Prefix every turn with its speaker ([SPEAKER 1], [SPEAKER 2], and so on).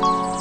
[SPEAKER 1] Bye.